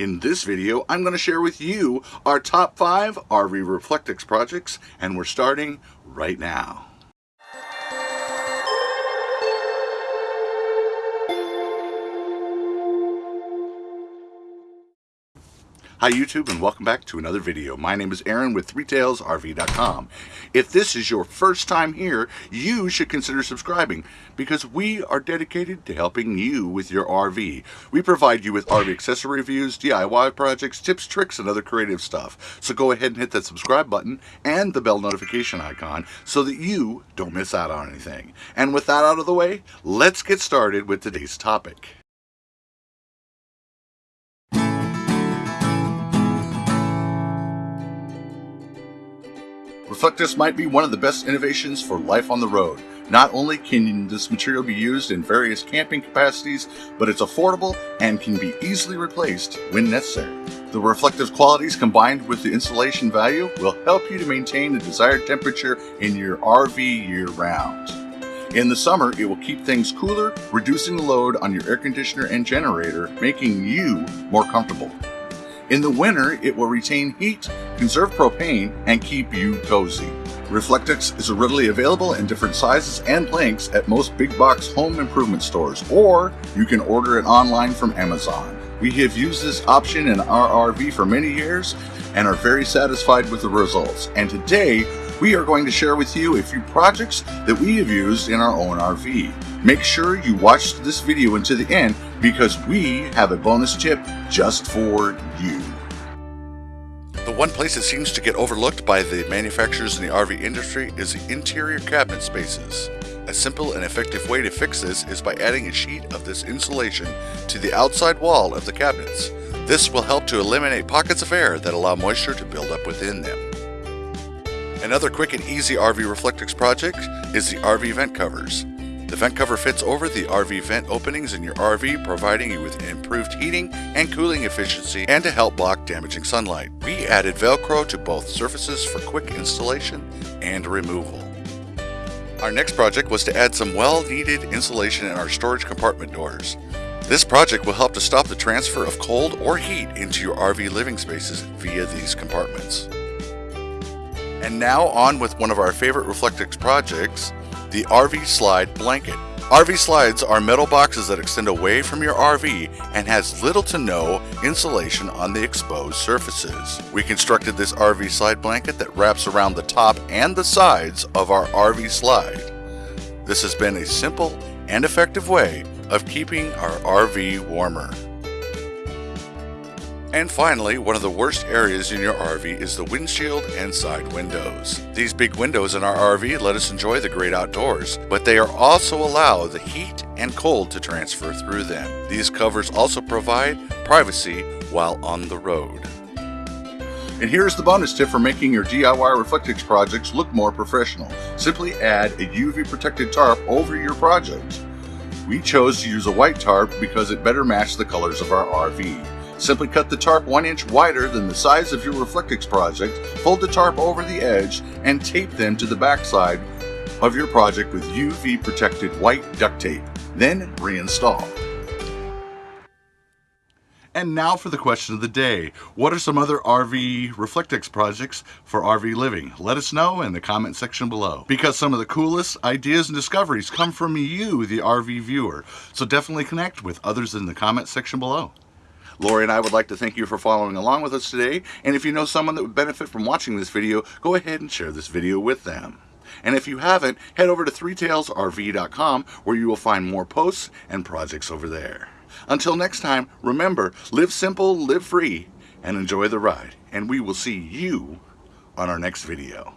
In this video, I'm going to share with you our top 5 RV Reflectix projects, and we're starting right now. Hi YouTube and welcome back to another video. My name is Aaron with ThreeTailsRV.com. If this is your first time here, you should consider subscribing because we are dedicated to helping you with your RV. We provide you with RV accessory reviews, DIY projects, tips, tricks, and other creative stuff. So go ahead and hit that subscribe button and the bell notification icon so that you don't miss out on anything. And with that out of the way, let's get started with today's topic. Reflectix might be one of the best innovations for life on the road. Not only can this material be used in various camping capacities, but it's affordable and can be easily replaced when necessary. The reflective qualities combined with the insulation value will help you to maintain the desired temperature in your RV year-round. In the summer, it will keep things cooler, reducing the load on your air conditioner and generator, making you more comfortable. In the winter, it will retain heat, conserve propane, and keep you cozy. Reflectix is readily available in different sizes and lengths at most big box home improvement stores, or you can order it online from Amazon. We have used this option in our RV for many years and are very satisfied with the results. And today, we are going to share with you a few projects that we have used in our own RV. Make sure you watch this video until the end because we have a bonus tip just for you. The one place that seems to get overlooked by the manufacturers in the RV industry is the interior cabinet spaces. A simple and effective way to fix this is by adding a sheet of this insulation to the outside wall of the cabinets. This will help to eliminate pockets of air that allow moisture to build up within them. Another quick and easy RV Reflectix project is the RV vent covers. The vent cover fits over the RV vent openings in your RV, providing you with improved heating and cooling efficiency and to help block damaging sunlight. We added Velcro to both surfaces for quick installation and removal. Our next project was to add some well-needed insulation in our storage compartment doors. This project will help to stop the transfer of cold or heat into your RV living spaces via these compartments. And now on with one of our favorite Reflectix projects, the RV Slide Blanket. RV slides are metal boxes that extend away from your RV and has little to no insulation on the exposed surfaces. We constructed this RV slide blanket that wraps around the top and the sides of our RV slide. This has been a simple and effective way of keeping our RV warmer. And finally, one of the worst areas in your RV is the windshield and side windows. These big windows in our RV let us enjoy the great outdoors, but they are also allow the heat and cold to transfer through them. These covers also provide privacy while on the road. And here's the bonus tip for making your DIY Reflectix projects look more professional. Simply add a UV protected tarp over your project. We chose to use a white tarp because it better matched the colors of our RV. Simply cut the tarp one inch wider than the size of your Reflectix project, fold the tarp over the edge, and tape them to the backside of your project with UV protected white duct tape. Then reinstall. And now for the question of the day. What are some other RV Reflectix projects for RV living? Let us know in the comment section below. Because some of the coolest ideas and discoveries come from you, the RV viewer. So definitely connect with others in the comment section below. Lori and I would like to thank you for following along with us today, and if you know someone that would benefit from watching this video, go ahead and share this video with them. And if you haven't, head over to ThreeTailsRV.com where you will find more posts and projects over there. Until next time, remember, live simple, live free, and enjoy the ride. And we will see you on our next video.